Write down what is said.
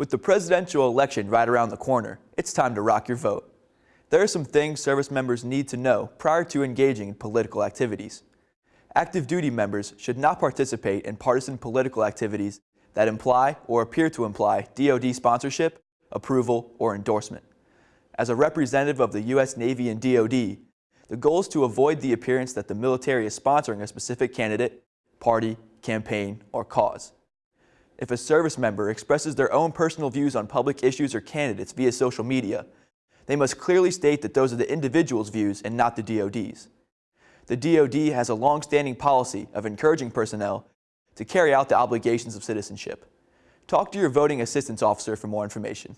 With the presidential election right around the corner, it's time to rock your vote. There are some things service members need to know prior to engaging in political activities. Active duty members should not participate in partisan political activities that imply or appear to imply DoD sponsorship, approval, or endorsement. As a representative of the U.S. Navy and DoD, the goal is to avoid the appearance that the military is sponsoring a specific candidate, party, campaign, or cause. If a service member expresses their own personal views on public issues or candidates via social media, they must clearly state that those are the individual's views and not the DoD's. The DoD has a long-standing policy of encouraging personnel to carry out the obligations of citizenship. Talk to your voting assistance officer for more information.